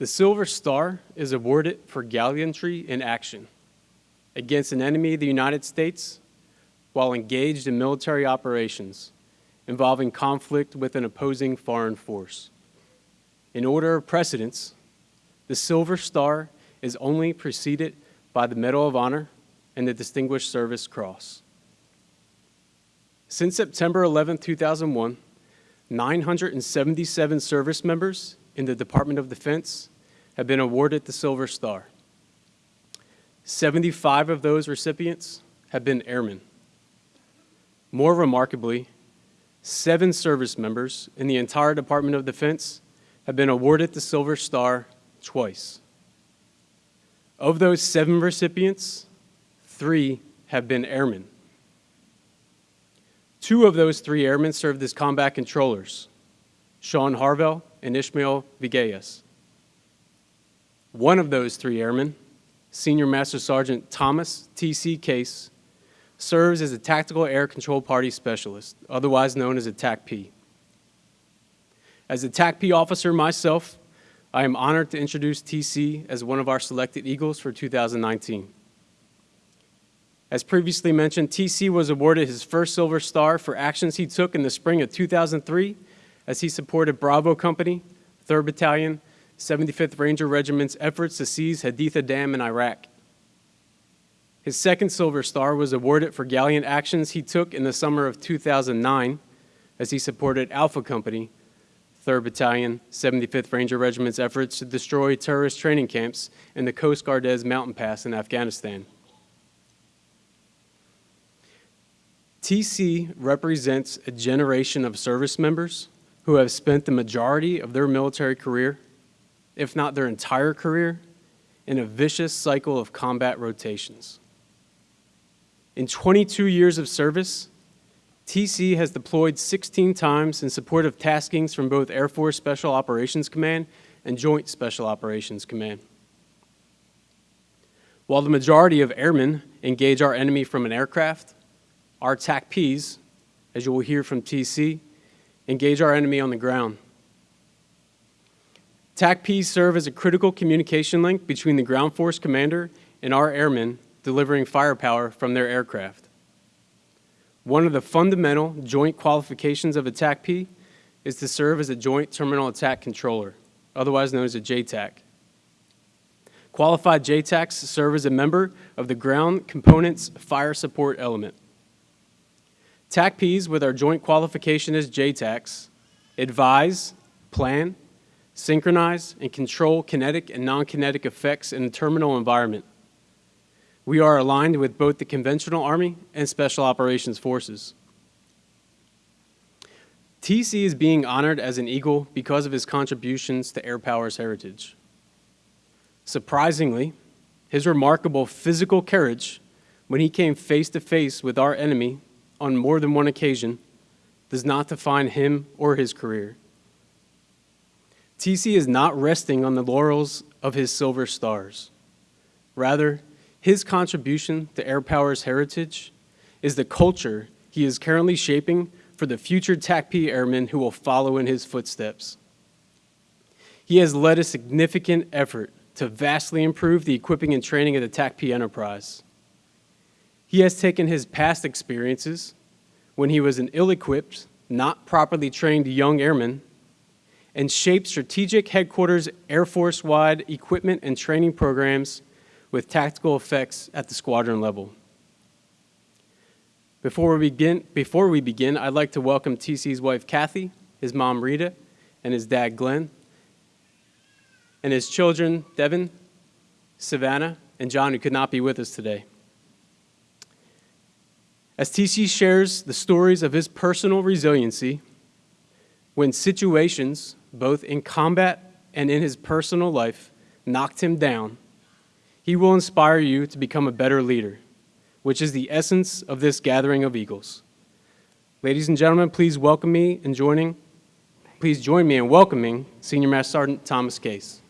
The Silver Star is awarded for gallantry in action against an enemy of the United States while engaged in military operations involving conflict with an opposing foreign force. In order of precedence, the Silver Star is only preceded by the Medal of Honor and the Distinguished Service Cross. Since September 11, 2001, 977 service members in the Department of Defense have been awarded the Silver Star. 75 of those recipients have been airmen. More remarkably, seven service members in the entire Department of Defense have been awarded the Silver Star twice. Of those seven recipients, three have been airmen. Two of those three airmen served as combat controllers, Sean Harvell and Ismael Villegas. One of those three airmen, Senior Master Sergeant Thomas T.C. Case, serves as a Tactical Air Control Party Specialist, otherwise known as a TACP. As a TACP officer myself, I am honored to introduce TC as one of our selected Eagles for 2019. As previously mentioned, TC was awarded his first Silver Star for actions he took in the spring of 2003 as he supported Bravo Company, 3rd Battalion, 75th Ranger Regiment's efforts to seize Haditha Dam in Iraq. His second Silver Star was awarded for gallant actions he took in the summer of 2009 as he supported Alpha Company, 3rd Battalion, 75th Ranger Regiment's efforts to destroy terrorist training camps in the Khost-Gardez Mountain Pass in Afghanistan. TC represents a generation of service members who have spent the majority of their military career, if not their entire career, in a vicious cycle of combat rotations. In 22 years of service, TC has deployed 16 times in support of taskings from both Air Force Special Operations Command and Joint Special Operations Command. While the majority of airmen engage our enemy from an aircraft, our TACPs, as you will hear from TC, engage our enemy on the ground. TACPs serve as a critical communication link between the ground force commander and our airmen delivering firepower from their aircraft. One of the fundamental joint qualifications of a TACP is to serve as a Joint Terminal Attack Controller, otherwise known as a JTAC. Qualified JTACs serve as a member of the Ground Components Fire Support Element. TACPs with our joint qualification as JTACs advise, plan, synchronize, and control kinetic and non-kinetic effects in a terminal environment. We are aligned with both the conventional Army and Special Operations Forces. TC is being honored as an Eagle because of his contributions to Air Power's heritage. Surprisingly, his remarkable physical courage when he came face to face with our enemy on more than one occasion does not define him or his career. TC is not resting on the laurels of his silver stars. Rather, his contribution to Air Power's heritage is the culture he is currently shaping for the future TACP airmen who will follow in his footsteps. He has led a significant effort to vastly improve the equipping and training of the TACP enterprise. He has taken his past experiences when he was an ill-equipped, not properly trained young airman and shaped strategic headquarters Air Force-wide equipment and training programs with tactical effects at the squadron level. Before we begin, before we begin I'd like to welcome TC's wife, Kathy, his mom, Rita, and his dad, Glenn, and his children, Devin, Savannah, and John, who could not be with us today. As TC shares the stories of his personal resiliency, when situations, both in combat and in his personal life, knocked him down, he will inspire you to become a better leader, which is the essence of this gathering of Eagles. Ladies and gentlemen, please welcome me in joining, please join me in welcoming Senior Master Sergeant Thomas Case.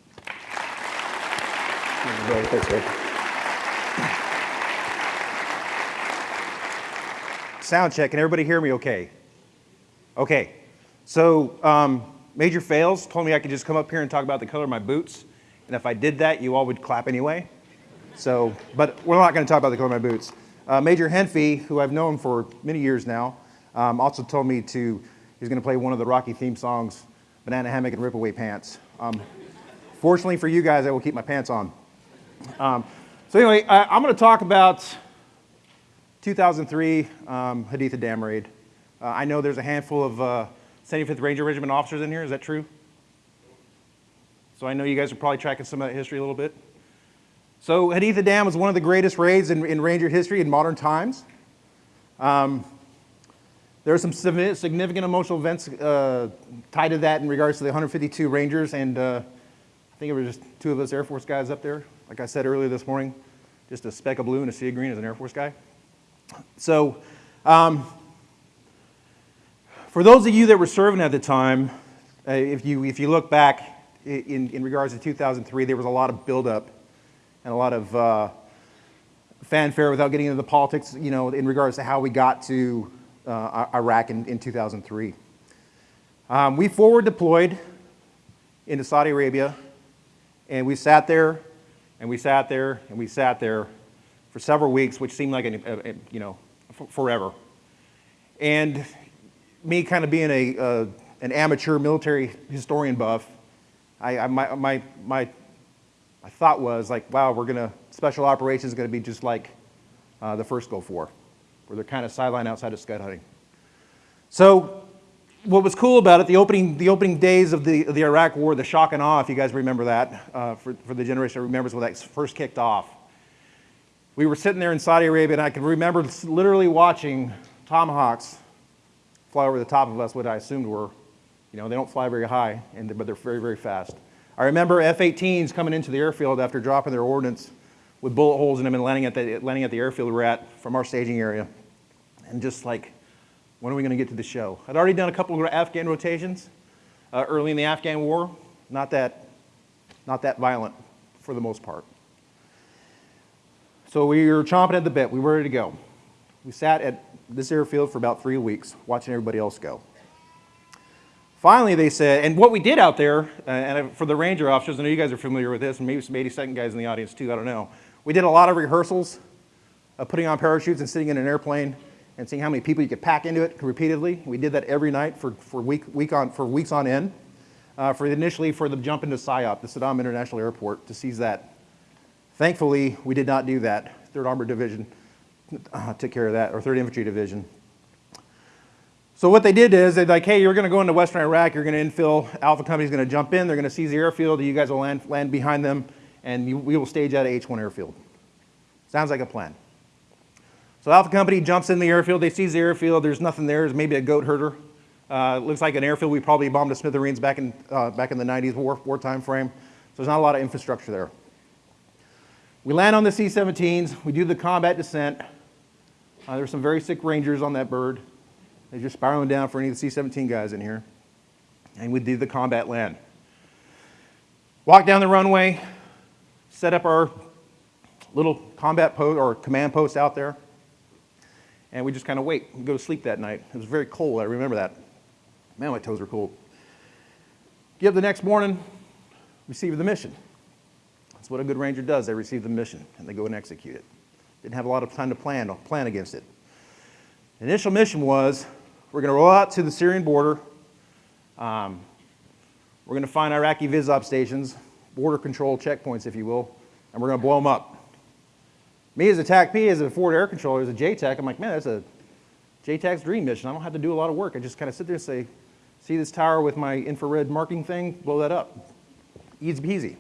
Sound check. Can everybody hear me okay? Okay. So, um, Major Fails told me I could just come up here and talk about the color of my boots. And if I did that, you all would clap anyway. So, but we're not going to talk about the color of my boots. Uh, Major Henfey, who I've known for many years now, um, also told me to, he's going to play one of the Rocky theme songs, Banana Hammock and Rip Away Pants. Um, fortunately for you guys, I will keep my pants on. Um, so anyway, I, I'm going to talk about 2003 um, Haditha Dam raid. Uh, I know there's a handful of uh, 75th Ranger Regiment officers in here. Is that true? So I know you guys are probably tracking some of that history a little bit. So Haditha Dam was one of the greatest raids in, in Ranger history in modern times. Um, there are some significant emotional events uh, tied to that in regards to the 152 Rangers, and uh, I think it was just two of us Air Force guys up there. Like I said earlier this morning, just a speck of blue and a sea of green as an Air Force guy. So, um, for those of you that were serving at the time, uh, if, you, if you look back in, in regards to 2003, there was a lot of buildup and a lot of uh, fanfare without getting into the politics, you know, in regards to how we got to uh, Iraq in, in 2003. Um, we forward deployed into Saudi Arabia, and we sat there, and we sat there, and we sat there for several weeks, which seemed like, an, a, a, you know, forever. And me kind of being a, an amateur military historian buff, I, I, my, my, my, my thought was like, wow, we're gonna, special operations is gonna be just like uh, the first Gulf War, where they're kind of sidelined outside of scud hunting. So what was cool about it, the opening, the opening days of the, of the Iraq War, the shock and awe, if you guys remember that, uh, for, for the generation that remembers when that first kicked off. We were sitting there in Saudi Arabia, and I can remember literally watching Tomahawks fly over the top of us, what I assumed were, you know, they don't fly very high, and, but they're very, very fast. I remember F-18s coming into the airfield after dropping their ordnance with bullet holes in them and landing at the, landing at the airfield we were at from our staging area. And just like, when are we going to get to the show? I'd already done a couple of Afghan rotations uh, early in the Afghan war. Not that, not that violent for the most part. So we were chomping at the bit. We were ready to go. We sat at this airfield for about three weeks, watching everybody else go. Finally, they said, and what we did out there, uh, and for the Ranger officers, I know you guys are familiar with this, and maybe some 82nd guys in the audience too, I don't know. We did a lot of rehearsals of putting on parachutes and sitting in an airplane and seeing how many people you could pack into it repeatedly. We did that every night for, for, week, week on, for weeks on end. Uh, for initially for the jump into SIOP, the Saddam International Airport, to seize that. Thankfully, we did not do that. Third Armored Division uh, took care of that, or Third Infantry Division. So what they did is they're like, hey, you're going to go into Western Iraq. You're going to infill. Alpha Company's going to jump in. They're going to seize the airfield. You guys will land, land behind them, and you, we will stage out of H1 airfield. Sounds like a plan. So Alpha Company jumps in the airfield. They seize the airfield. There's nothing there. There's maybe a goat herder. Uh, looks like an airfield we probably bombed to smithereens back in, uh, back in the 90s war, war time frame. So there's not a lot of infrastructure there. We land on the C-17s. We do the combat descent. Uh, were some very sick Rangers on that bird. They're just spiraling down for any of the C-17 guys in here. And we did the combat land. Walk down the runway, set up our little combat post or command post out there, and we just kind of wait and go to sleep that night. It was very cold, I remember that. Man, my toes were cold. Get up the next morning, receive the mission. What a good ranger does. They receive the mission and they go and execute it. Didn't have a lot of time to plan, plan against it. The initial mission was we're going to roll out to the Syrian border. Um, we're going to find Iraqi VISOP stations, border control checkpoints, if you will, and we're going to blow them up. Me as a TAC-P, as a forward air controller, as a JTAC, I'm like, man, that's a JTAC's dream mission. I don't have to do a lot of work. I just kind of sit there and say, see this tower with my infrared marking thing? Blow that up. Easy peasy.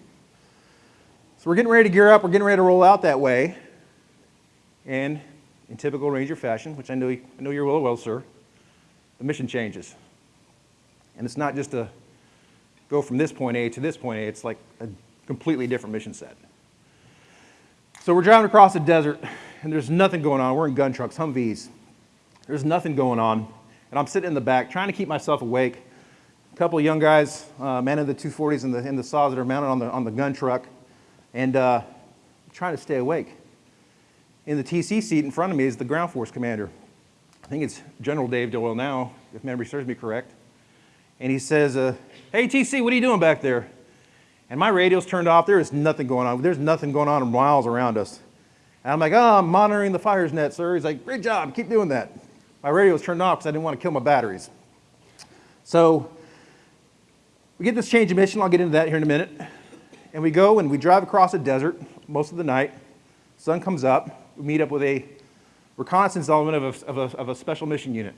So we're getting ready to gear up. We're getting ready to roll out that way. And in typical Ranger fashion, which I know, I know you're well, well, sir, the mission changes. And it's not just a go from this point A to this point A. It's like a completely different mission set. So we're driving across the desert, and there's nothing going on. We're in gun trucks, Humvees. There's nothing going on. And I'm sitting in the back trying to keep myself awake. A couple of young guys uh, manning the 240s and the, and the saws that are mounted on the, on the gun truck, and uh, trying to stay awake. In the TC seat in front of me is the ground force commander. I think it's General Dave Doyle now, if memory serves me correct. And he says, uh, hey, TC, what are you doing back there? And my radio's turned off. There is nothing going on. There's nothing going on miles around us. And I'm like, oh, I'm monitoring the fires net, sir. He's like, great job, keep doing that. My radio was turned off because I didn't want to kill my batteries. So we get this change of mission. I'll get into that here in a minute. And we go and we drive across a desert most of the night. Sun comes up. We meet up with a reconnaissance element of a, of a, of a special mission unit.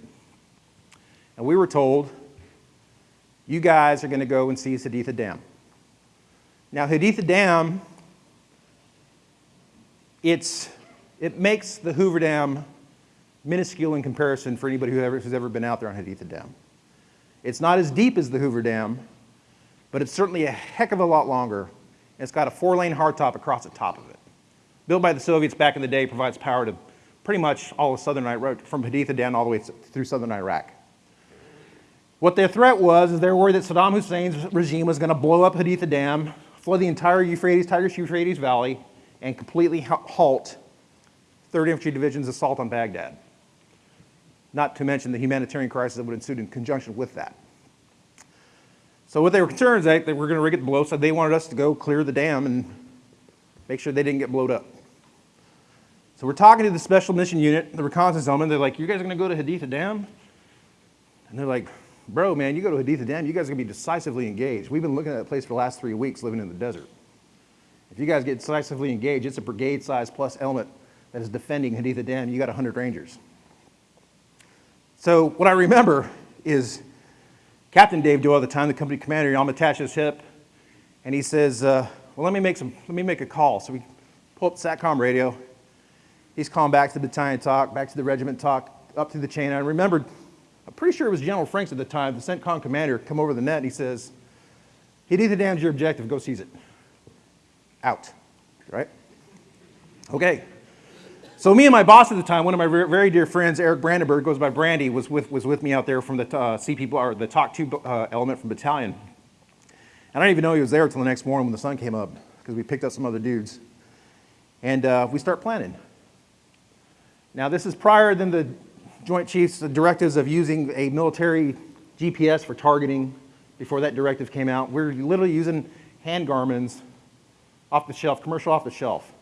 And we were told, you guys are going to go and seize Haditha Dam. Now, Haditha Dam, it's, it makes the Hoover Dam minuscule in comparison for anybody who ever, who's ever been out there on Haditha Dam. It's not as deep as the Hoover Dam, but it's certainly a heck of a lot longer. And it's got a four-lane hardtop across the top of it. Built by the Soviets back in the day, provides power to pretty much all of southern Iraq, from Haditha down all the way through southern Iraq. What their threat was is they were worried that Saddam Hussein's regime was going to blow up Haditha Dam, flood the entire Euphrates, Tigris-Euphrates Valley, and completely halt 3rd Infantry Division's assault on Baghdad. Not to mention the humanitarian crisis that would ensue in conjunction with that. So what they were concerned is that they were going to rig it to blow, so they wanted us to go clear the dam and make sure they didn't get blowed up. So we're talking to the special mission unit, the reconnaissance element. They're like, you guys are going to go to Haditha Dam? And they're like, bro, man, you go to Haditha Dam, you guys are going to be decisively engaged. We've been looking at that place for the last three weeks living in the desert. If you guys get decisively engaged, it's a brigade size plus element that is defending Haditha Dam. You got 100 Rangers. So what I remember is Captain Dave Doyle at the time, the company commander, I'm attached to his hip, and he says, uh, well, let me, make some, let me make a call. So we pull up SATCOM radio. He's calling back to the battalion TOC, back to the regiment TOC, up through the chain. And I remembered, I'm pretty sure it was General Franks at the time, the CENTCOM commander, come over the net and he says, Haditha Dam's your objective, go seize it. Out, right? Okay. So me and my boss at the time, one of my very dear friends, Eric Brandenburg, goes by Brandy, was with, was with me out there from the uh, CP, or the TOC 2 uh, element from battalion. And I didn't even know he was there until the next morning when the sun came up, because we picked up some other dudes. And uh, we start planning. Now this is prior than the Joint Chiefs directives of using a military GPS for targeting before that directive came out. We're literally using hand Garmin's off the shelf, commercial off the shelf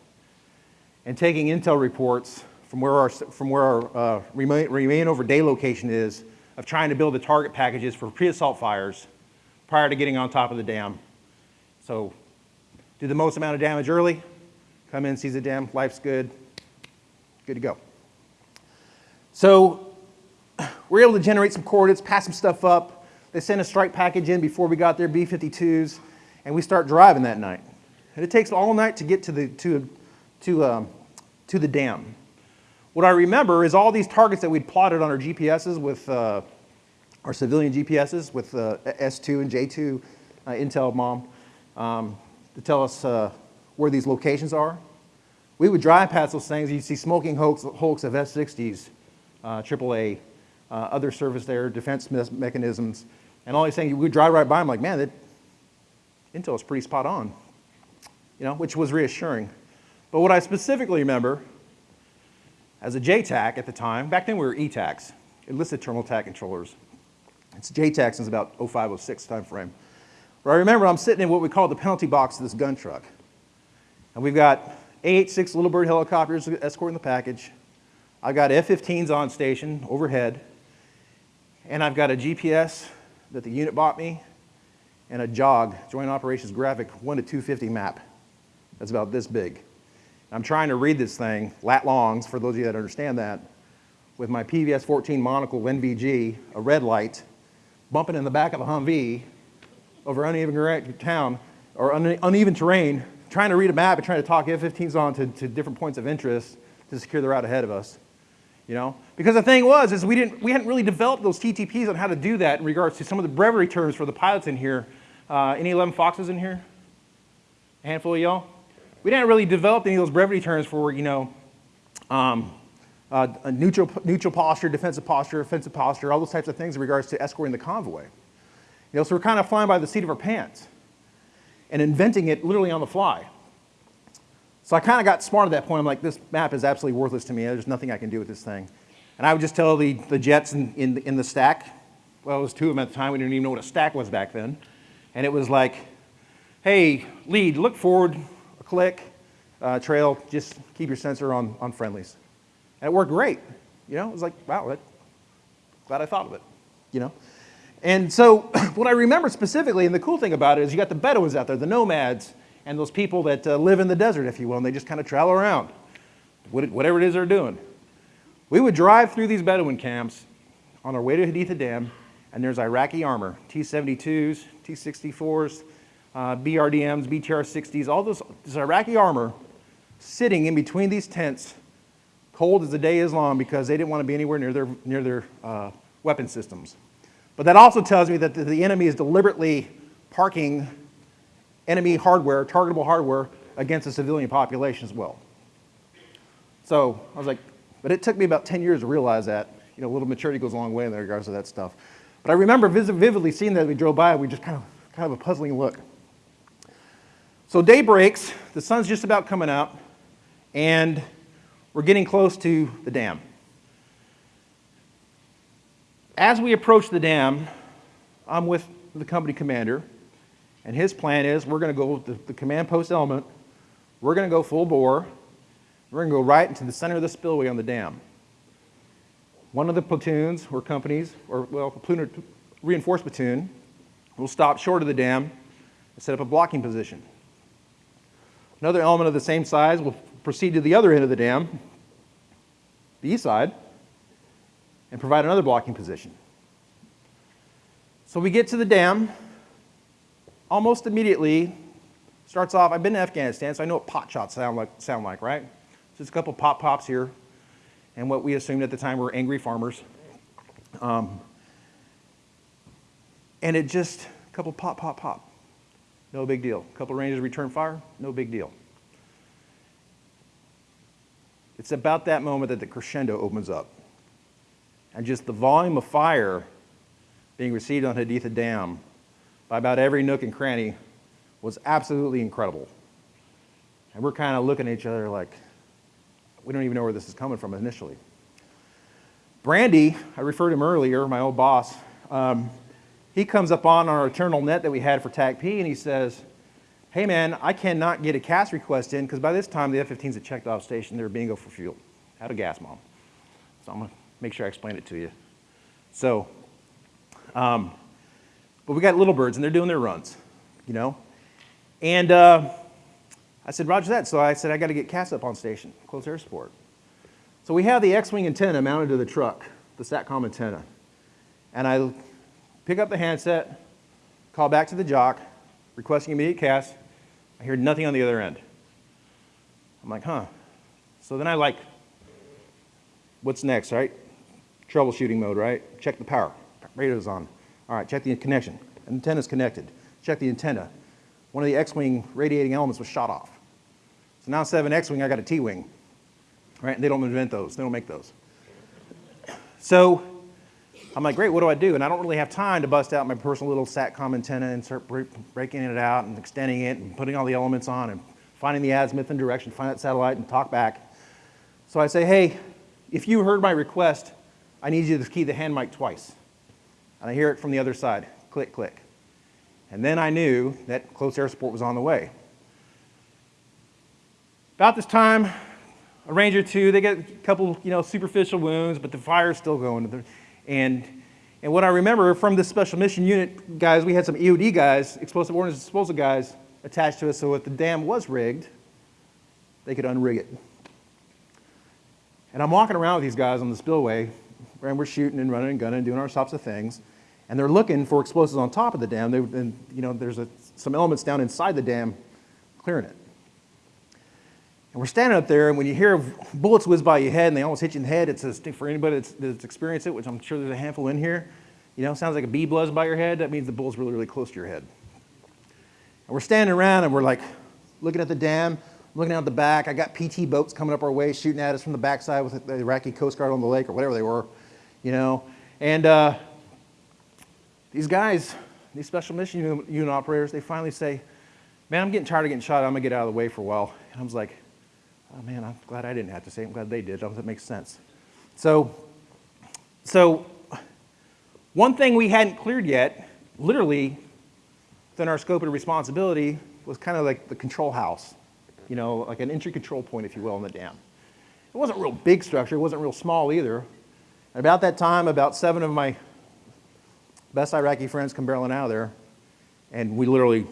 and taking intel reports from where our, from where our uh, remain, remain over day location is of trying to build the target packages for pre-assault fires prior to getting on top of the dam. So do the most amount of damage early, come in, seize the dam, life's good, good to go. So we're able to generate some coordinates, pass some stuff up. They send a strike package in before we got there, B-52s, and we start driving that night. And it takes all night to get to the, to, to, um, to the dam. What I remember is all these targets that we'd plotted on our GPSs with uh, our civilian GPSs with uh, S2 and J2 uh, Intel mom um, to tell us uh, where these locations are. We would drive past those things, you'd see smoking hulks, hulks of S-60s, uh, AAA, uh, other service there, defense me mechanisms, and all these things. We would drive right by them like, man, that Intel is pretty spot on, you know, which was reassuring. But what I specifically remember as a JTAC at the time, back then we were ETACs, enlisted terminal attack controllers. It's JTAC since about 0506 time frame. I remember I'm sitting in what we call the penalty box of this gun truck. And we've got AH-6 Little Bird helicopters escorting the package. I've got F-15s on station overhead. And I've got a GPS that the unit bought me and a JOG, Joint Operations Graphic 1 to 250 map. That's about this big. I'm trying to read this thing, lat longs, for those of you that understand that, with my PVS 14 monocle NVG, a red light, bumping in the back of a Humvee over uneven town or uneven terrain, trying to read a map and trying to talk F-15s on to, to different points of interest to secure the route ahead of us. You know? Because the thing was, is we, didn't, we hadn't really developed those TTPs on how to do that in regards to some of the brevity terms for the pilots in here. Uh, any 11 Foxes in here? A handful of y'all? We didn't really develop any of those brevity terms for, you know, um, uh, a neutral, neutral posture, defensive posture, offensive posture, all those types of things in regards to escorting the convoy. You know, so we're kind of flying by the seat of our pants and inventing it literally on the fly. So I kind of got smart at that point. I'm like, this map is absolutely worthless to me. There's nothing I can do with this thing. And I would just tell the, the jets in, in, in the stack, well, it was two of them at the time. We didn't even know what a stack was back then. And it was like, hey, lead, look forward, click, uh, trail, just keep your sensor on, on friendlies. And it worked great. You know, it was like, wow, that, glad I thought of it, you know? And so what I remember specifically, and the cool thing about it is you got the Bedouins out there, the nomads, and those people that uh, live in the desert, if you will, and they just kind of travel around, whatever it is they're doing. We would drive through these Bedouin camps on our way to Haditha Dam, and there's Iraqi armor, T-72s, T-64s, uh, BRDMs, BTR-60s, all this, this Iraqi armor sitting in between these tents, cold as the day is long because they didn't want to be anywhere near their, near their uh, weapon systems. But that also tells me that the, the enemy is deliberately parking enemy hardware, targetable hardware, against the civilian population as well. So I was like, but it took me about 10 years to realize that. You know, a little maturity goes a long way in regards to that stuff. But I remember vividly seeing that we drove by, we just kind of, kind of a puzzling look. So day breaks, the sun's just about coming out, and we're getting close to the dam. As we approach the dam, I'm with the company commander, and his plan is we're going to go the, the command post element, we're going to go full bore, we're going to go right into the center of the spillway on the dam. One of the platoons or companies, or well, a platoon or reinforced platoon, will stop short of the dam and set up a blocking position. Another element of the same size will proceed to the other end of the dam, the east side, and provide another blocking position. So we get to the dam, almost immediately, starts off, I've been to Afghanistan, so I know what pot shots sound like, sound like right? Just a couple pop pops here, and what we assumed at the time were angry farmers. Um, and it just, a couple pop, pop, pop. No big deal. A couple Rangers return fire, no big deal. It's about that moment that the crescendo opens up. And just the volume of fire being received on Haditha Dam by about every nook and cranny was absolutely incredible. And we're kind of looking at each other like, we don't even know where this is coming from initially. Brandy, I referred to him earlier, my old boss, um, he comes up on our eternal net that we had for TACP and he says, hey man, I cannot get a CAS request in because by this time the F-15s had checked off station, they were bingo for fuel, out of gas mom. So I'm gonna make sure I explain it to you. So, um, but we got little birds and they're doing their runs, you know? And uh, I said, Roger that. So I said, I got to get CAS up on station, close air support. So we have the X-Wing antenna mounted to the truck, the SATCOM antenna. And I pick up the handset, call back to the jock, requesting immediate CAS. I hear nothing on the other end. I'm like, huh. So then I like, what's next, right? Troubleshooting mode, right? Check the power. Radio's on. All right, check the connection. Antenna's connected. Check the antenna. One of the X-Wing radiating elements was shot off. So now instead of an X-Wing, I got a T-Wing. Right? And they don't invent those. They don't make those. So I'm like, great, what do I do? And I don't really have time to bust out my personal little SATCOM antenna and start breaking it out and extending it and putting all the elements on and finding the azimuth and direction, find that satellite and talk back. So I say, hey, if you heard my request, I need you to key the hand mic twice. And I hear it from the other side, click, click. And then I knew that close air support was on the way. About this time, a Ranger 2, they get a couple, you know, superficial wounds, but the fire's still going. And, and what I remember from this special mission unit guys, we had some EOD guys, explosive ordnance disposal guys, attached to us, so if the dam was rigged, they could unrig it. And I'm walking around with these guys on the spillway, and we're shooting and running and gunning and doing our sorts of things. And they're looking for explosives on top of the dam. They, and, you know, there's a, some elements down inside the dam clearing it. And we're standing up there, and when you hear bullets whiz by your head and they almost hit you in the head, it's a, for anybody that's, that's experienced it, which I'm sure there's a handful in here, you know, sounds like a bee buzz by your head. That means the bull's really, really close to your head. And we're standing around, and we're like looking at the dam, looking out the back. I got PT boats coming up our way, shooting at us from the backside with the Iraqi Coast Guard on the lake or whatever they were, you know. And uh, these guys, these special mission unit, unit operators, they finally say, man, I'm getting tired of getting shot. I'm going to get out of the way for a while. And I was like, oh, man, I'm glad I didn't have to say it. I'm glad they did. That makes sense. So, so one thing we hadn't cleared yet, literally within our scope of responsibility, was kind of like the control house, you know, like an entry control point, if you will, in the dam. It wasn't a real big structure, it wasn't real small either. And about that time, about seven of my best Iraqi friends come barreling out of there, and we literally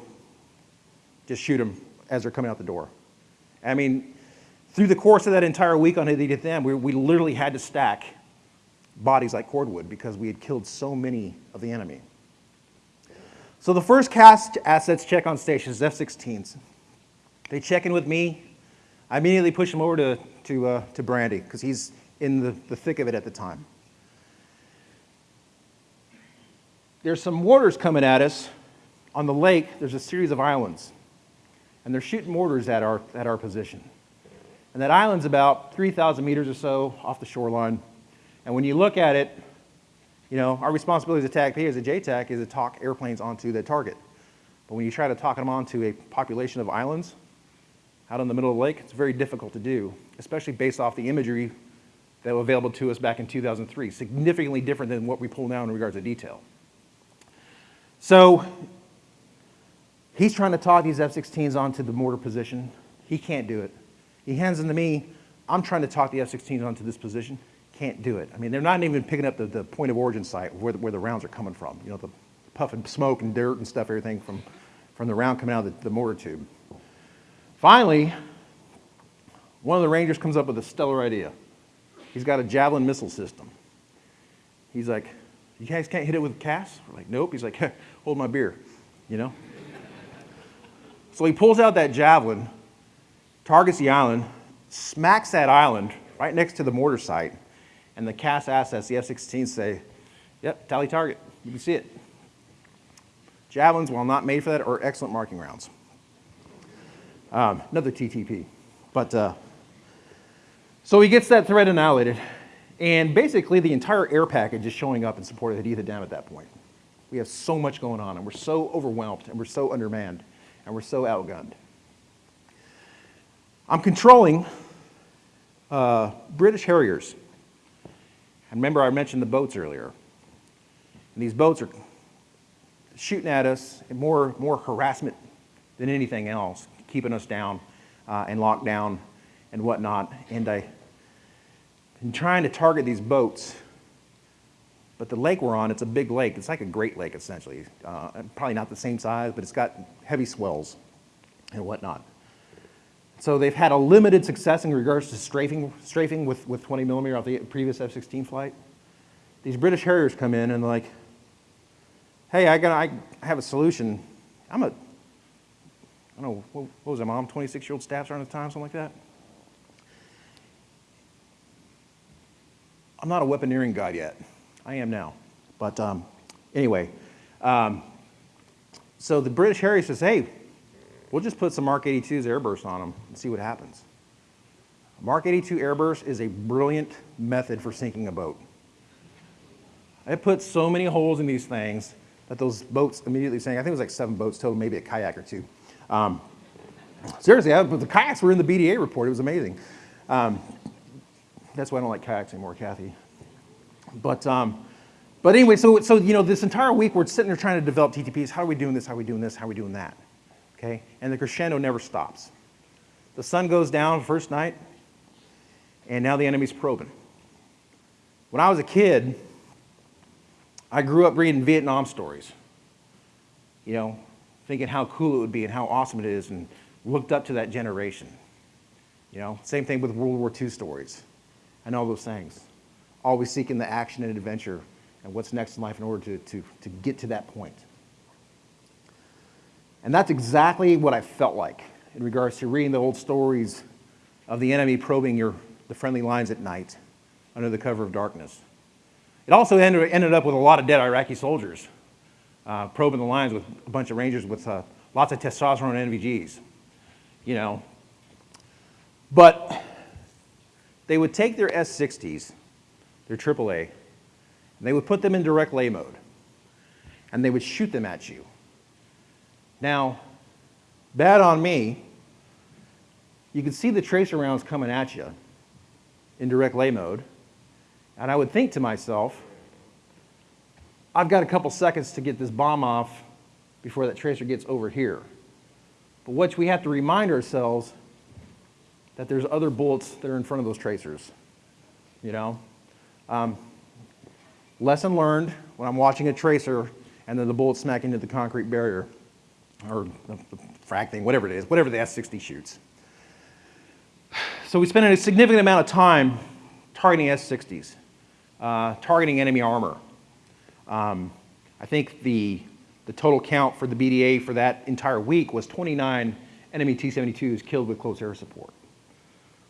just shoot them as they're coming out the door. I mean, through the course of that entire week on Haditha Dam, we, we literally had to stack bodies like cordwood because we had killed so many of the enemy. So the first CAS assets check on stations, F-16s. They check in with me. I immediately push them over to, to, uh, to Brandy because he's in the, the thick of it at the time. There's some mortars coming at us. On the lake, there's a series of islands. And they're shooting mortars at our, at our position. And that island's about 3,000 meters or so off the shoreline. And when you look at it, you know, our responsibility as a TACP, as a JTAC, is to talk airplanes onto the target. But when you try to talk them onto a population of islands out in the middle of the lake, it's very difficult to do, especially based off the imagery that was available to us back in 2003, significantly different than what we pull now in regards to detail. So he's trying to talk these F-16s onto the mortar position. He can't do it. He hands them to me. I'm trying to talk the F-16s onto this position. Can't do it. I mean, they're not even picking up the, the point of origin site where the, where the rounds are coming from. You know, the puff and smoke and dirt and stuff, everything from, from the round coming out of the, the mortar tube. Finally, one of the Rangers comes up with a stellar idea. He's got a Javelin missile system. He's like, you guys can't hit it with CAS? We're like, nope. He's like, hold my beer, you know? so he pulls out that Javelin, targets the island, smacks that island right next to the mortar site, and the CAS assets, the F-16s say, yep, tally target, you can see it. Javelins, while not made for that, are excellent marking rounds. Um, another TTP. But, uh, so he gets that threat annihilated, and basically the entire air package is showing up in support of Haditha Dam at that point. We have so much going on, and we're so overwhelmed, and we're so undermanned, and we're so outgunned. I'm controlling uh, British Harriers. And remember I mentioned the boats earlier. And these boats are shooting at us, more, more harassment than anything else, keeping us down uh, and locked down and whatnot. And I am trying to target these boats, but the lake we're on, it's a big lake. It's like a great lake, essentially. Uh, probably not the same size, but it's got heavy swells and whatnot. So they've had a limited success in regards to strafing, strafing with, with 20 millimeter off the previous F-16 flight. These British Harriers come in and like, hey, I, got, I have a solution. I'm a, I don't know, what, what was I, mom, 26-year-old staff sergeant at the time, something like that? I'm not a weaponeering guy yet. I am now. But um, anyway, um, so the British Harrier says, hey, We'll just put some Mark 82's airburst on them and see what happens. Mark 82 airburst is a brilliant method for sinking a boat. It puts so many holes in these things that those boats immediately sank. I think it was like seven boats total, maybe a kayak or two. Um, seriously, I, the kayaks were in the BDA report. It was amazing. Um, that's why I don't like kayaks anymore, Kathy. But, um, but anyway, so, so you know, this entire week we're sitting there trying to develop TTPs. How are we doing this? How are we doing this? How are we doing that? Okay? And the crescendo never stops. The sun goes down first night, and now the enemy's probing. When I was a kid, I grew up reading Vietnam stories, you know, thinking how cool it would be and how awesome it is, and looked up to that generation. You know, same thing with World War II stories and all those things. Always seeking the action and adventure and what's next in life in order to, to, to get to that point. And that's exactly what I felt like in regards to reading the old stories of the enemy probing your, the friendly lines at night under the cover of darkness. It also ended, ended up with a lot of dead Iraqi soldiers uh, probing the lines with a bunch of Rangers with uh, lots of testosterone and NVGs, you know. But they would take their S-60s, their AAA, and they would put them in direct lay mode, and they would shoot them at you now, bad on me, you can see the tracer rounds coming at you in direct lay mode, and I would think to myself, I've got a couple seconds to get this bomb off before that tracer gets over here. But what we have to remind ourselves that there's other bullets that are in front of those tracers. You know? Um, lesson learned when I'm watching a tracer and then the bullet smack into the concrete barrier or the thing, whatever it is, whatever the S-60 shoots. So we spent a significant amount of time targeting S-60s, uh, targeting enemy armor. Um, I think the, the total count for the BDA for that entire week was 29 enemy T-72s killed with close air support,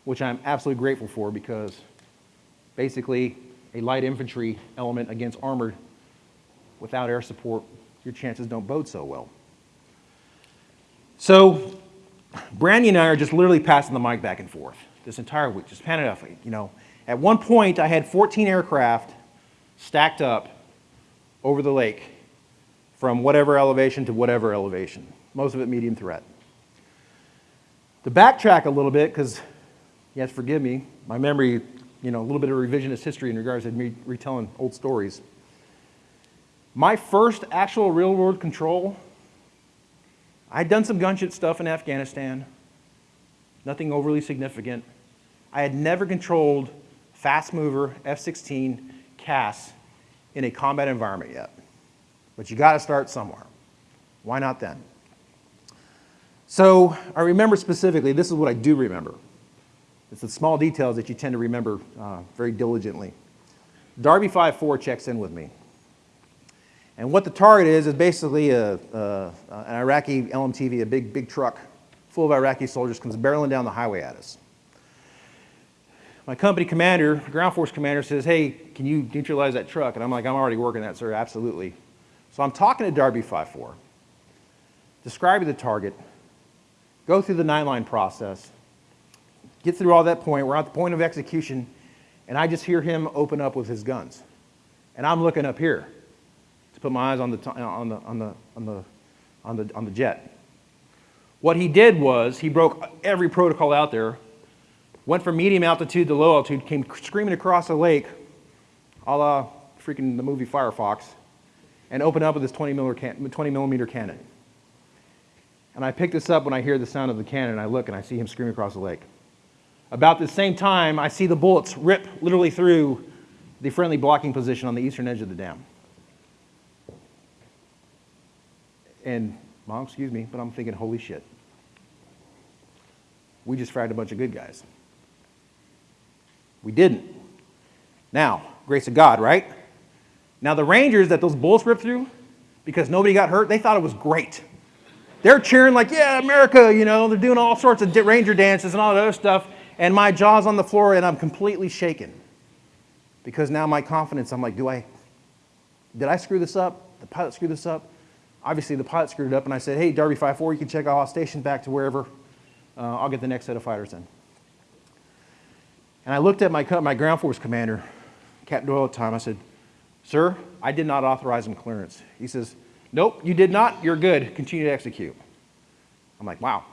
which I'm absolutely grateful for because basically a light infantry element against armored without air support, your chances don't bode so well. So Brandy and I are just literally passing the mic back and forth this entire week, just panning off. You know, at one point I had 14 aircraft stacked up over the lake from whatever elevation to whatever elevation, most of it medium threat. To backtrack a little bit, because yes, forgive me, my memory, you know, a little bit of revisionist history in regards to me retelling old stories. My first actual real world control, I'd done some gunship stuff in Afghanistan, nothing overly significant. I had never controlled fast mover F-16 CAS in a combat environment yet. But you got to start somewhere. Why not then? So I remember specifically, this is what I do remember. It's the small details that you tend to remember uh, very diligently. Darby 5-4 checks in with me. And what the target is, is basically a, a, an Iraqi LMTV, a big, big truck full of Iraqi soldiers comes barreling down the highway at us. My company commander, ground force commander says, hey, can you neutralize that truck? And I'm like, I'm already working that, sir, absolutely. So I'm talking to Darby 5-4, describing the target, go through the nine-line process, get through all that point, we're at the point of execution, and I just hear him open up with his guns. And I'm looking up here to put my eyes on the, on the, on the, on the, on the, on the jet. What he did was he broke every protocol out there, went from medium altitude to low altitude, came screaming across the lake, a la freaking the movie Firefox, and opened up with his 20 millimeter, 20 millimeter cannon. And I pick this up when I hear the sound of the cannon, and I look and I see him screaming across the lake. About the same time, I see the bullets rip literally through the friendly blocking position on the eastern edge of the dam. And, mom, excuse me, but I'm thinking, holy shit. We just fragged a bunch of good guys. We didn't. Now, grace of God, right? Now, the Rangers that those bullets ripped through, because nobody got hurt, they thought it was great. They're cheering like, yeah, America, you know, they're doing all sorts of Ranger dances and all that other stuff, and my jaw's on the floor and I'm completely shaken. Because now my confidence, I'm like, do I, did I screw this up? The pilot screwed this up? Obviously, the pilot screwed it up, and I said, hey, Darby 5-4, you can check out station back to wherever. Uh, I'll get the next set of fighters in. And I looked at my, my ground force commander, Captain Doyle at the time. I said, sir, I did not authorize him clearance. He says, nope, you did not. You're good. Continue to execute. I'm like, wow.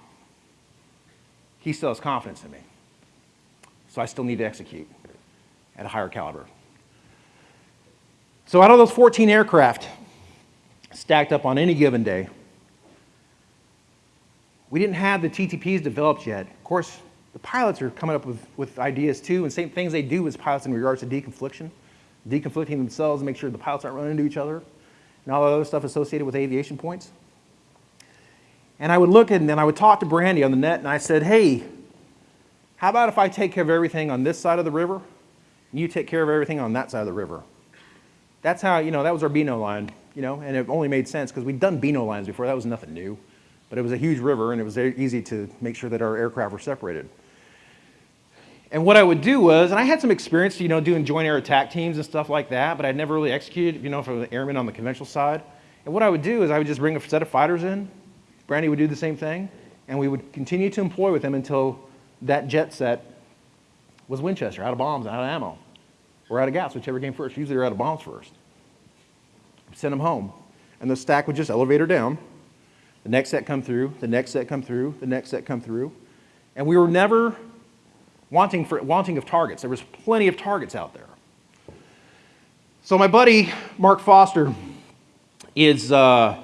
He still has confidence in me. So I still need to execute at a higher caliber. So out of those 14 aircraft, stacked up on any given day. We didn't have the TTPs developed yet. Of course, the pilots are coming up with, with ideas too, and same things they do as pilots in regards to deconfliction, deconflicting themselves to make sure the pilots aren't running into each other, and all the other stuff associated with aviation points. And I would look at, and then I would talk to Brandy on the net, and I said, hey, how about if I take care of everything on this side of the river, and you take care of everything on that side of the river? That's how, you know, that was our Beano line you know, and it only made sense because we'd done Beano lines before. That was nothing new. But it was a huge river, and it was easy to make sure that our aircraft were separated. And what I would do was, and I had some experience, you know, doing joint air attack teams and stuff like that, but I'd never really executed, you know, for the airmen on the conventional side. And what I would do is I would just bring a set of fighters in. Brandy would do the same thing, and we would continue to employ with them until that jet set was Winchester, out of bombs, out of ammo, or out of gas, whichever came first. Usually they're out of bombs first send them home. And the stack would just elevator down. The next set come through, the next set come through, the next set come through. And we were never wanting, for, wanting of targets. There was plenty of targets out there. So my buddy, Mark Foster, is, uh,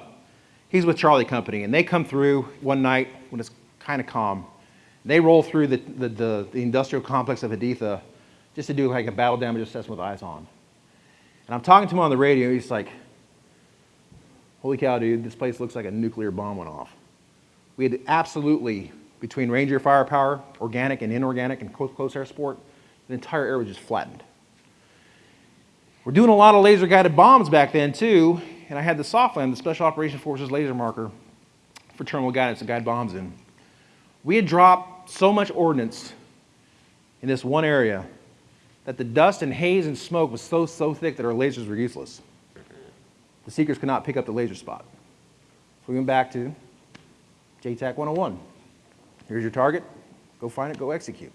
he's with Charlie Company, and they come through one night, when it's kind of calm. They roll through the, the, the, the industrial complex of Haditha just to do like a battle damage assessment with eyes on. And I'm talking to him on the radio. He's like, holy cow, dude, this place looks like a nuclear bomb went off. We had absolutely, between Ranger firepower, organic and inorganic and close, air support, the entire air was just flattened. We're doing a lot of laser guided bombs back then too, and I had the SOFLAM, the Special Operations Forces laser marker for terminal guidance to guide bombs in. We had dropped so much ordnance in this one area that the dust and haze and smoke was so, so thick that our lasers were useless. The seekers could not pick up the laser spot. So we went back to JTAC 101. Here's your target. Go find it, go execute.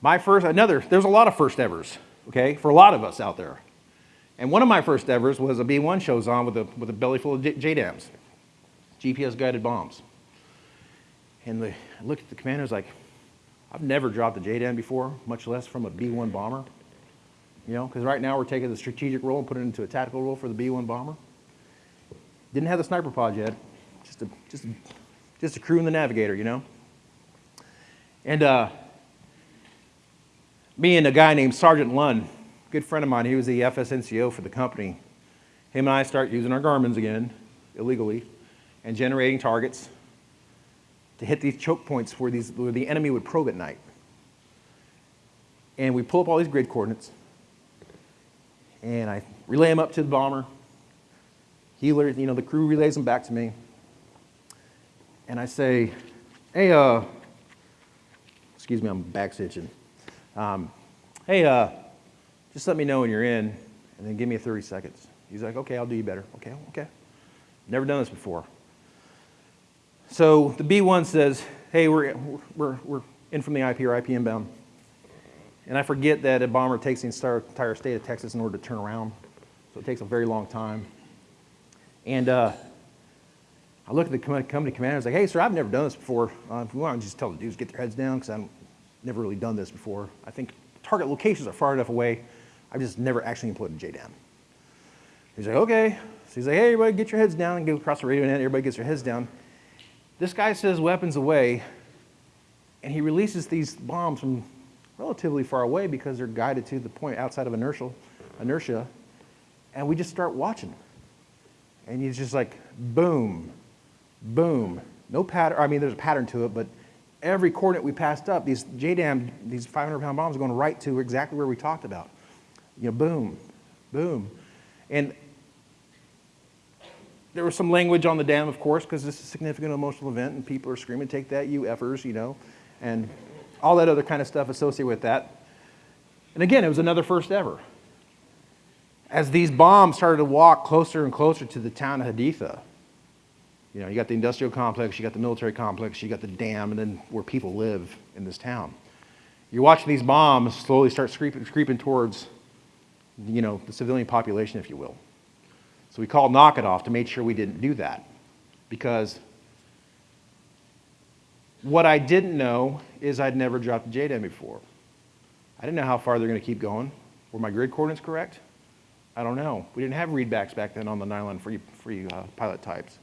My first, another, there's a lot of first evers, okay, for a lot of us out there. And one of my first evers was a B-1 shows on with a, with a belly full of JDAMs, GPS guided bombs. And the, I looked at the commander, I was like, I've never dropped a JDAM before, much less from a B-1 bomber. You know, because right now we're taking the strategic role and putting it into a tactical role for the B-1 bomber. Didn't have the sniper pod yet, just a, just a, just a crew and the navigator, you know. And uh, me and a guy named Sergeant Lund, good friend of mine, he was the FSNCO for the company. Him and I start using our Garmin's again, illegally, and generating targets to hit these choke points where, these, where the enemy would probe at night. And we pull up all these grid coordinates, and I relay them up to the bomber. He, you know, the crew relays them back to me. And I say, hey, uh, excuse me, I'm back stitching. Um, hey, uh, just let me know when you're in, and then give me 30 seconds. He's like, okay, I'll do you better. Okay, okay. Never done this before. So the B1 says, hey, we're, we're, we're in from the IP or IP inbound. And I forget that a bomber takes the entire, state of Texas in order to turn around. So it takes a very long time. And uh, I look at the company commander, I was like, hey, sir, I've never done this before. Uh, if you want just tell the dudes, get their heads down, because I've never really done this before. I think target locations are far enough away. I've just never actually employed a JDAM. He's like, okay. So he's like, hey, everybody, get your heads down and go across the radio net. Everybody gets their heads down. This guy says weapons away, and he releases these bombs from relatively far away because they're guided to the point outside of inertial, inertia, and we just start watching. And he's just like, boom, boom. No pattern, I mean, there's a pattern to it, but every coordinate we passed up, these JDAM, these 500 pound bombs are going right to exactly where we talked about. You know, boom, boom. And there was some language on the dam, of course, because this is a significant emotional event, and people are screaming, take that, you effers, you know, and all that other kind of stuff associated with that. And again, it was another first ever. As these bombs started to walk closer and closer to the town of Haditha, you know, you got the industrial complex, you got the military complex, you got the dam, and then where people live in this town. You're watching these bombs slowly start creeping, creeping towards, you know, the civilian population, if you will. So we called knock it off to make sure we didn't do that. Because what I didn't know is I'd never dropped a JDAM before. I didn't know how far they're going to keep going. Were my grid coordinates correct? I don't know. We didn't have readbacks back then on the nylon free, free uh, pilot types.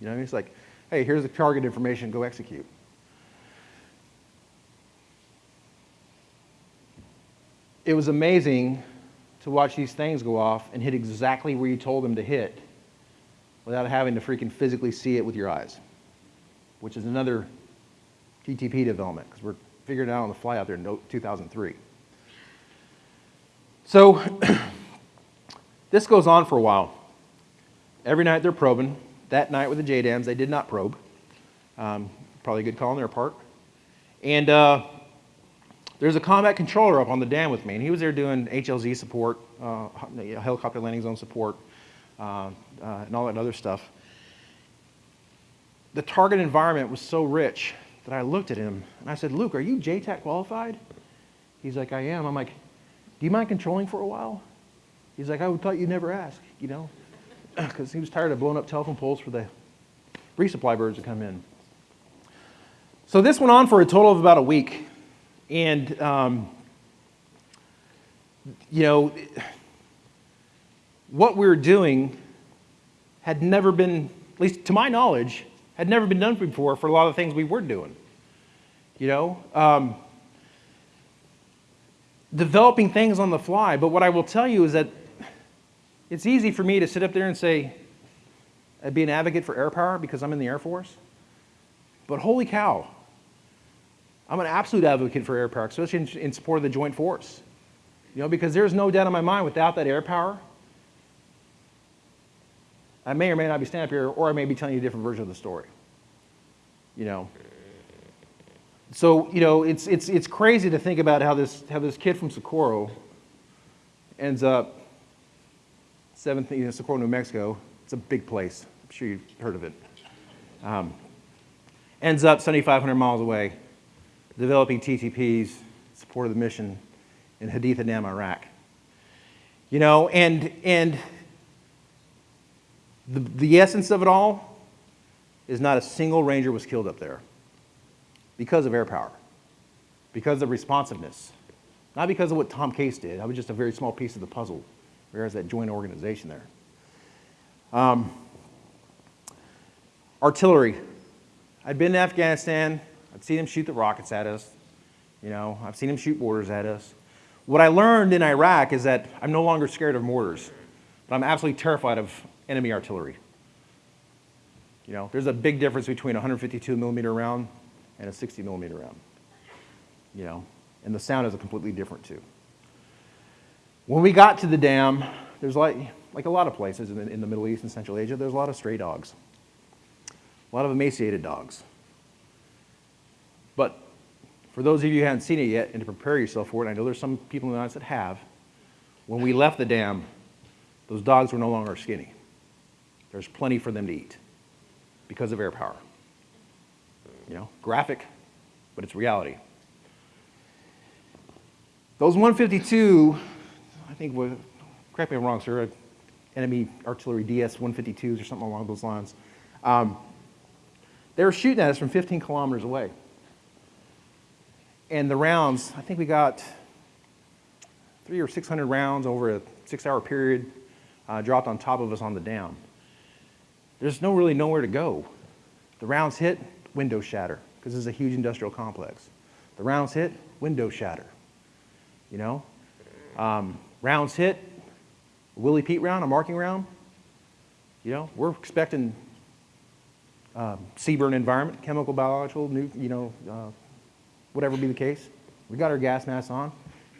You know, I mean? it's like, hey, here's the target information, go execute. It was amazing to watch these things go off and hit exactly where you told them to hit without having to freaking physically see it with your eyes, which is another TTP development because we're figuring it out on the fly out there in 2003. So this goes on for a while. Every night they're probing. That night with the JDAMs, they did not probe. Um, probably a good call on their part. And uh, there's a combat controller up on the dam with me, and he was there doing HLZ support, uh, helicopter landing zone support, uh, uh, and all that other stuff. The target environment was so rich that I looked at him and I said, Luke, are you JTAC qualified? He's like, I am. I'm like, do you mind controlling for a while? He's like, I thought you'd never ask, you know, because he was tired of blowing up telephone poles for the resupply birds to come in. So this went on for a total of about a week. And, um, you know, what we were doing had never been, at least to my knowledge, Had never been done before for a lot of things we were doing. You know, um, developing things on the fly. But what I will tell you is that it's easy for me to sit up there and say, I'd be an advocate for air power because I'm in the Air Force. But holy cow, I'm an absolute advocate for air power, especially in, in support of the Joint Force. You know, because there's no doubt in my mind without that air power, I may or may not be standing up here, or I may be telling you a different version of the story. You know. So, you know, it's, it's, it's crazy to think about how this, how this kid from Socorro ends up, seventh, you know, Socorro, New Mexico. It's a big place. I'm sure you've heard of it. Um, ends up 7,500 miles away, developing TTPs, support of the mission in Haditha Dam, Iraq. You know, and, and the, the essence of it all is not a single ranger was killed up there because of air power, because of responsiveness, not because of what Tom Case did. I was just a very small piece of the puzzle, whereas that joint organization there. Um, artillery. I'd been to Afghanistan. I'd seen them shoot the rockets at us. You know, I've seen them shoot mortars at us. What I learned in Iraq is that I'm no longer scared of mortars, but I'm absolutely terrified of enemy artillery. You know, there's a big difference between a 152 millimeter round and a 60 millimeter round. You know, and the sound is a completely different too. When we got to the dam, there's like, like a lot of places in the, in the Middle East and Central Asia, there's a lot of stray dogs, a lot of emaciated dogs. But for those of you who haven't seen it yet and to prepare yourself for it, I know there's some people in the audience that have, when we left the dam, those dogs were no longer skinny. There's plenty for them to eat because of air power. You know, graphic, but it's reality. Those 152, I think, were, correct me if I'm wrong, sir, enemy artillery DS 152s or something along those lines. Um, they were shooting at us from 15 kilometers away. And the rounds, I think we got three or 600 rounds over a six hour period uh, dropped on top of us on the dam. There's no really nowhere to go. The rounds hit, windows shatter, because this is a huge industrial complex. The rounds hit, windows shatter. You know? Um, rounds hit, Willie Pete round, a marking round. You know, we're expecting um, burn environment, chemical, biological, new, you know, uh, whatever be the case. We got our gas masks on,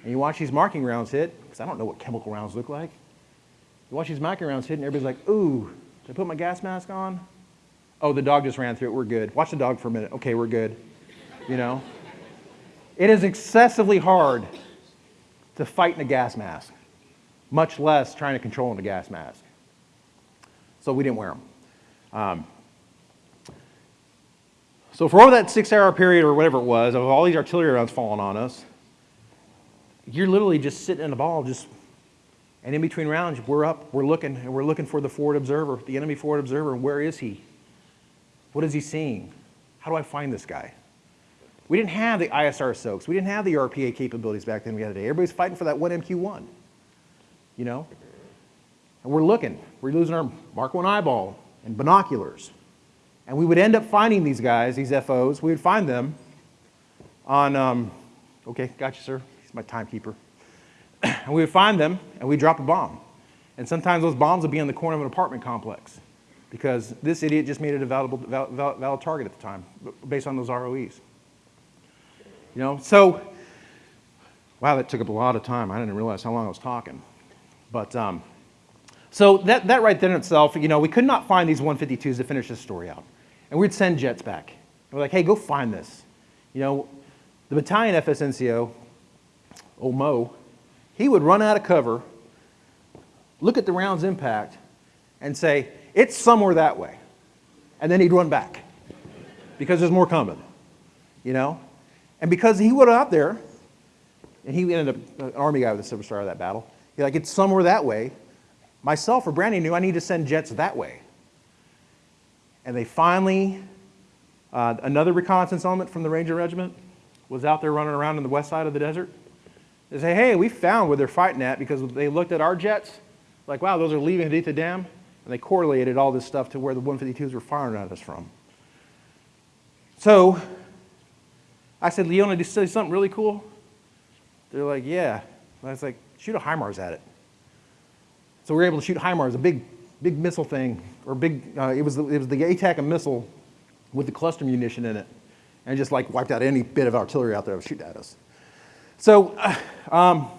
and you watch these marking rounds hit, because I don't know what chemical rounds look like. You watch these marking rounds hit, and everybody's like, ooh, did I put my gas mask on? Oh, the dog just ran through it, we're good. Watch the dog for a minute, okay, we're good. You know? It is excessively hard to fight in a gas mask, much less trying to control in a gas mask. So we didn't wear them. Um, so for all that six-hour period or whatever it was, of all these artillery rounds falling on us, you're literally just sitting in a ball, just, and in between rounds, we're up, we're looking, and we're looking for the forward observer, the enemy forward observer, and where is he? What is he seeing? How do I find this guy? We didn't have the ISR soaks. We didn't have the RPA capabilities back then we had today. Everybody's fighting for that one MQ1, you know? And we're looking. We're losing our Mark 1 eyeball and binoculars. And we would end up finding these guys, these FOs. We would find them on, um, okay, gotcha, sir. He's my timekeeper. and we would find them, and we'd drop a bomb. And sometimes those bombs would be in the corner of an apartment complex because this idiot just made it a valid, valid target at the time based on those ROEs. You know, so, wow, that took up a lot of time. I didn't realize how long I was talking. But, um, so that, that right there in itself, you know, we could not find these 152s to finish this story out. And we'd send jets back. And we're like, hey, go find this. You know, the battalion FSNCO, old Mo, he would run out of cover, look at the round's impact, and say, it's somewhere that way. And then he'd run back because there's more coming, you know? And because he went out there, and he ended up an Army guy with a Silver Star of that battle, he's like, it's somewhere that way. Myself or Brandy knew I need to send jets that way. And they finally, uh, another reconnaissance element from the Ranger Regiment was out there running around in the west side of the desert. They say, hey, we found where they're fighting at because they looked at our jets, like, wow, those are leaving Haditha Dam. And they correlated all this stuff to where the 152s were firing at us from. So I said, Leona, did you say something really cool? They're like, yeah. And I was like, shoot a HIMARS at it. So we were able to shoot HIMARS, a big, big missile thing, or big, uh, it, was the, it was the ATACM missile with the cluster munition in it, and just like wiped out any bit of artillery out there that was shooting at us. So um,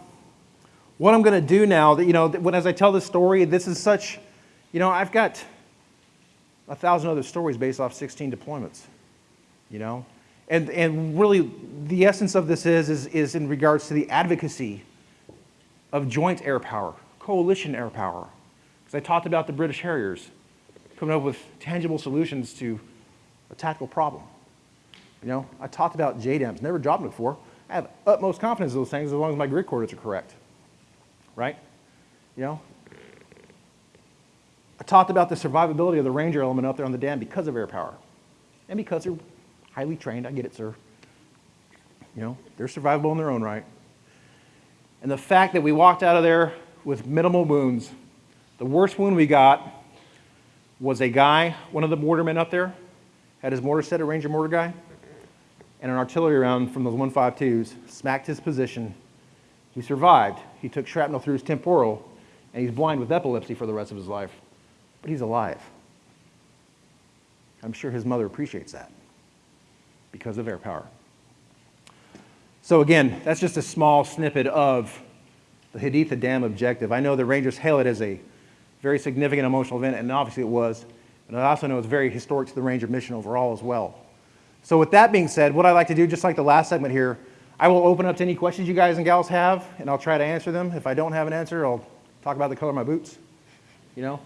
what I'm going to do now, that you know, when as I tell this story, this is such, you know, I've got a thousand other stories based off 16 deployments, you know, and and really the essence of this is is is in regards to the advocacy of joint air power, coalition air power, because I talked about the British Harriers coming up with tangible solutions to a tactical problem. You know, I talked about JDAMs, never dropped them before. I have utmost confidence in those things as long as my grid coordinates are correct, right? You know? I talked about the survivability of the Ranger element up there on the dam because of air power. And because they're highly trained, I get it, sir. You know, they're survivable in their own right. And the fact that we walked out of there with minimal wounds, the worst wound we got was a guy, one of the mortarmen up there, had his mortar set, a Ranger mortar guy, and an artillery round from those 152s smacked his position. He survived. He took shrapnel through his temporal, and he's blind with epilepsy for the rest of his life. But he's alive. I'm sure his mother appreciates that because of air power. So again, that's just a small snippet of the Haditha Dam objective. I know the Rangers hail it as a very significant emotional event, and obviously it was. And I also know it's very historic to the Ranger mission overall as well. So with that being said, what I like to do, just like the last segment here, I will open up to any questions you guys and gals have, and I'll try to answer them. If I don't have an answer, I'll talk about the color of my boots, you know?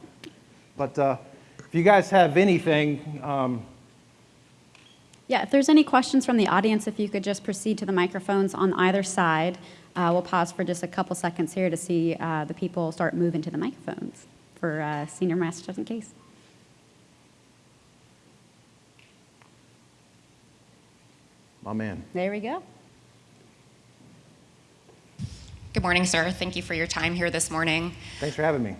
But uh, if you guys have anything, um, Yeah, if there's any questions from the audience, if you could just proceed to the microphones on either side. Uh, We'll pause for just a couple seconds here to see uh, the people start moving to the microphones for uh, Senior Master Sergeant Case. My man. There we go. Good morning, sir. Thank you for your time here this morning. Thanks for having me.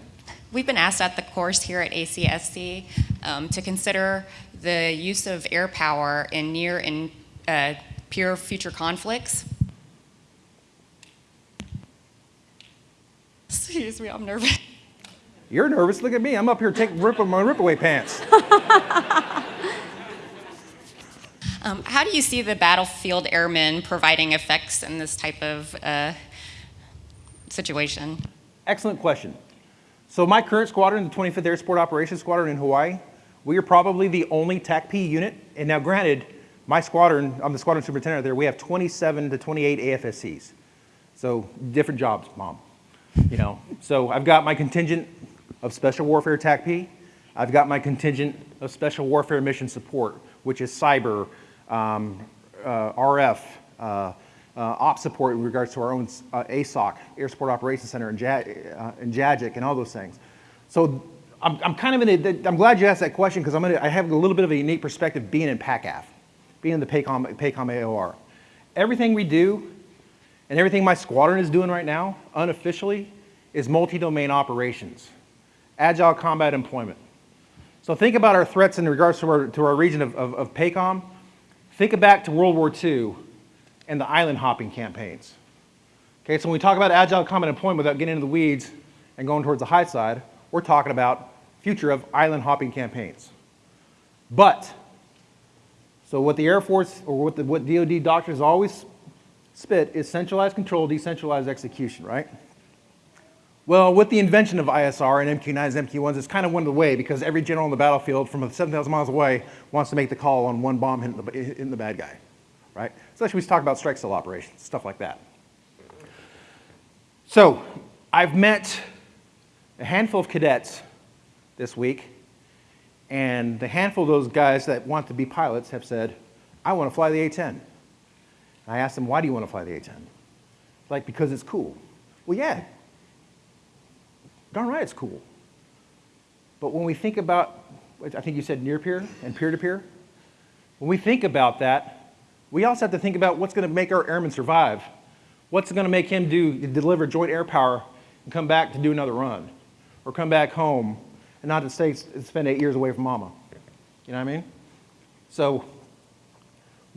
We've been asked at the course here at ACSC um, to consider the use of air power in near and uh, peer future conflicts. Excuse me, I'm nervous. You're nervous. Look at me. I'm up here taking rip my rip-away pants. Um, how do you see the battlefield airmen providing effects in this type of uh, situation? Excellent question. So my current squadron, the 25th Air Support Operations Squadron in Hawaii, we are probably the only TACP unit. And now granted, my squadron, I'm the squadron superintendent there, we have 27 to 28 AFSCs. So different jobs, mom. You know, so I've got my contingent of special warfare TACP. I've got my contingent of special warfare mission support, which is cyber, um, uh, RF, uh, uh, op support in regards to our own uh, ASOC, Air Support Operations Center, and, Ja- uh, and JAGIC, and all those things. So I'm, I'm kind of in a, I'm glad you asked that question because I'm gonna, I have a little bit of a unique perspective being in PACAF, being in the PACOM, PACOM AOR. Everything we do and everything my squadron is doing right now, unofficially, is multi-domain operations, agile combat employment. So think about our threats in regards to our, to our region of, of, of PACOM. Think back to World War II and the island hopping campaigns. Okay, so when we talk about agile combat employment without getting into the weeds and going towards the high side, we're talking about future of island hopping campaigns. But, so what the Air Force or what the what DoD doctors always spit is centralized control, decentralized execution, right? Well, with the invention of ISR and MQ-9s and MQ-1s, it's kind of went away because every general on the battlefield from 7,000 miles away wants to make the call on one bomb hitting the, hitting the bad guy, right? Especially we talk about strike cell operations, stuff like that. So, I've met a handful of cadets this week, and the handful of those guys that want to be pilots have said, I want to fly the A-10. I asked them, why do you want to fly the A-10? Like, because it's cool. Well, yeah, darn right it's cool. But when we think about, I think you said near peer and peer to peer, when we think about that, we also have to think about what's going to make our airman survive. What's going to make him do deliver joint air power and come back to do another run, or come back home and not to stay spend eight years away from mama. You know what I mean? So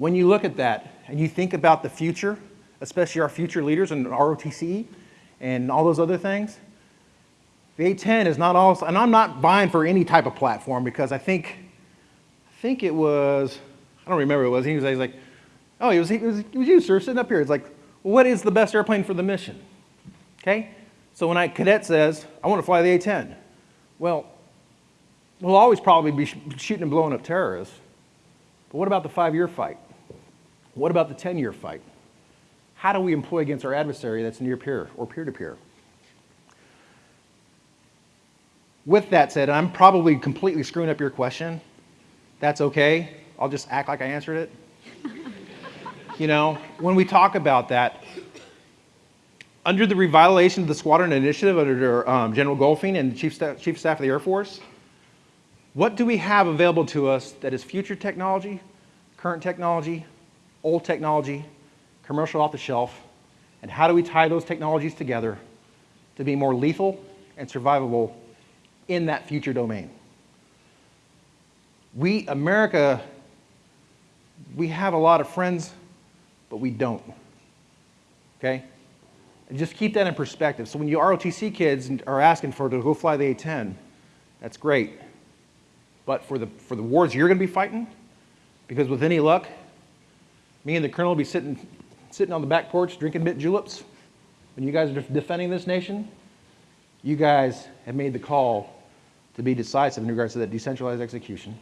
When you look at that and you think about the future, especially our future leaders and ROTC and all those other things, the A10 is not all, and I'm not buying for any type of platform because I think, I think it was, I don't remember it was. He was, like, oh, it was, it was, it was you, sir, sitting up here. It's like, what is the best airplane for the mission? Okay? So when a cadet says, I want to fly the A-10, well, we'll always probably be sh- shooting and blowing up terrorists. But what about the five-year fight? What about the 10-year fight? How do we employ against our adversary that's near peer or peer-to-peer? With that said, I'm probably completely screwing up your question. That's okay. I'll just act like I answered it. you know, when we talk about that, under the revitalization of the squadron initiative under um, General Goldfein and the Chief Staff, Chief Staff of the Air Force, what do we have available to us that is future technology, current technology, old technology, commercial off the shelf, and how do we tie those technologies together to be more lethal and survivable in that future domain? We, America, we have a lot of friends, but we don't. Okay? And just keep that in perspective. So when you ROTC kids are asking for to go fly the A-10, that's great. But for the, for the wars you're going to be fighting, because with any luck, me and the colonel will be sitting, sitting on the back porch drinking mint juleps when you guys are defending this nation, you guys have made the call to be decisive in regards to that decentralized execution,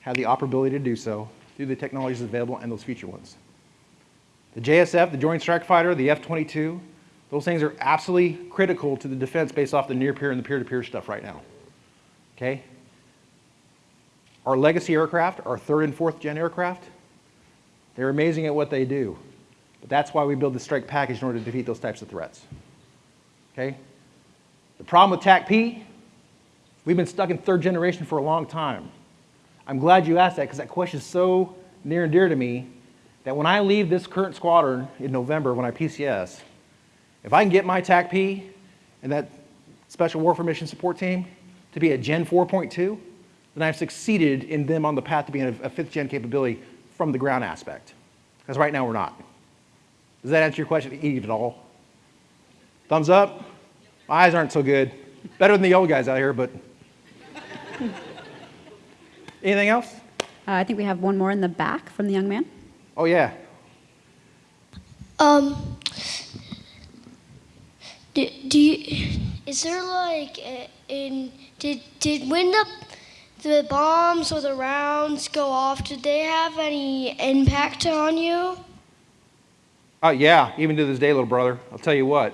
have the operability to do so through the technologies available and those future ones. The JSF, the Joint Strike Fighter, the F-22, those things are absolutely critical to the defense based off the near-peer and the peer-to-peer stuff right now. Okay? Our legacy aircraft, our third and fourth gen aircraft, they're amazing at what they do. But that's why we build the strike package in order to defeat those types of threats. Okay? The problem with TACP, we've been stuck in third generation for a long time. I'm glad you asked that because that question is so near and dear to me that when I leave this current squadron in November when I PCS, if I can get my TACP and that Special Warfare Mission Support Team to be a Gen 4.2, then I've succeeded in them on the path to being a, a fifth gen capability from the ground aspect. Because right now we're not. Does that answer your question, Eve, at all? Thumbs up? My eyes aren't so good. Better than the old guys out here, but. Anything else? Uh, I think we have one more in the back from the young man. Oh, yeah. Um, do, do you, is there like in did did when the the bombs or the rounds go off, did they have any impact on you? Oh, yeah, even to this day, little brother. I'll tell you what.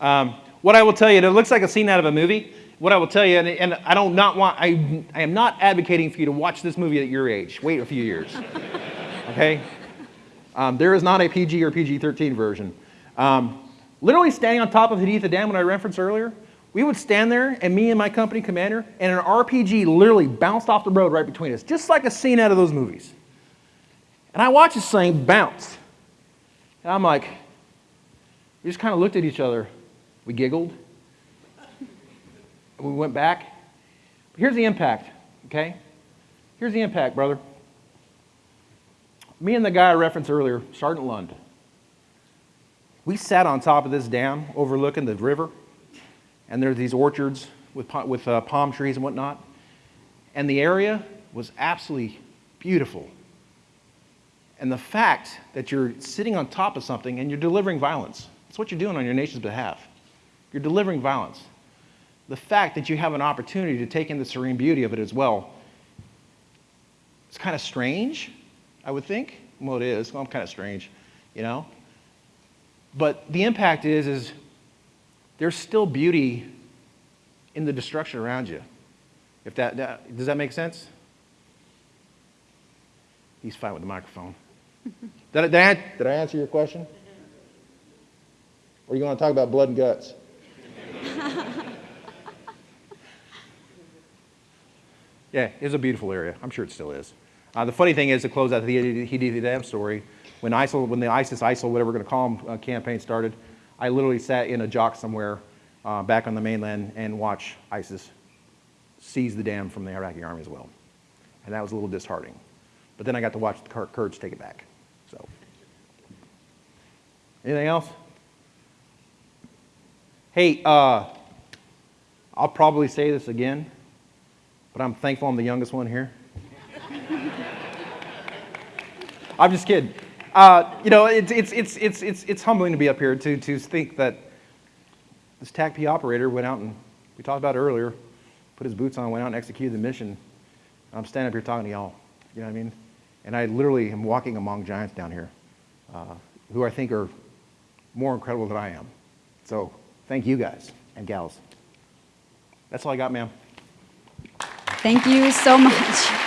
Um, what I will tell you, it looks like a scene out of a movie. What I will tell you, and, and I don't not want, I, I am not advocating for you to watch this movie at your age. Wait a few years. okay? Um, there is not a PG or PG 13 version. Um, literally standing on top of Haditha Dam, when I referenced earlier, we would stand there, and me and my company commander, and an RPG literally bounced off the road right between us, just like a scene out of those movies. And I watched this thing bounce. And I'm like, we just kind of looked at each other. We giggled. We went back. But here's the impact, okay? Here's the impact, brother. Me and the guy I referenced earlier, Sergeant Lund, we sat on top of this dam overlooking the river and there's these orchards with, with uh, palm trees and whatnot. And the area was absolutely beautiful. And the fact that you're sitting on top of something and you're delivering violence, that's what you're doing on your nation's behalf. You're delivering violence. The fact that you have an opportunity to take in the serene beauty of it as well, it's kind of strange, I would think. Well, it is. Well, I'm kind of strange, you know? But the impact is, is there's still beauty in the destruction around you. If that, that does that make sense? He's fine with the microphone. did, I, did, I, did I answer your question? Or you want to talk about blood and guts? Yeah, it's a beautiful area. I'm sure it still is. Uh, the funny thing is, to close out the Haditha Dam story, when ISIL, when the ISIS, ISIL, whatever we're going to call them, uh, campaign started, I literally sat in a JOC somewhere uh, back on the mainland and watched ISIS seize the dam from the Iraqi army as well. And that was a little disheartening. But then I got to watch the Kurds take it back. So, anything else? Hey, uh, I'll probably say this again, but I'm thankful I'm the youngest one here. I'm just kidding. Uh, you know, it's, it's, it's, it's, it's, it's humbling to be up here to, to think that this TACP operator went out and, we talked about earlier, put his boots on, went out and executed the mission. I'm standing up here talking to y'all. You know what I mean? And I literally am walking among giants down here uh, who I think are more incredible than I am. So thank you guys and gals. That's all I got, ma'am. Thank you so much.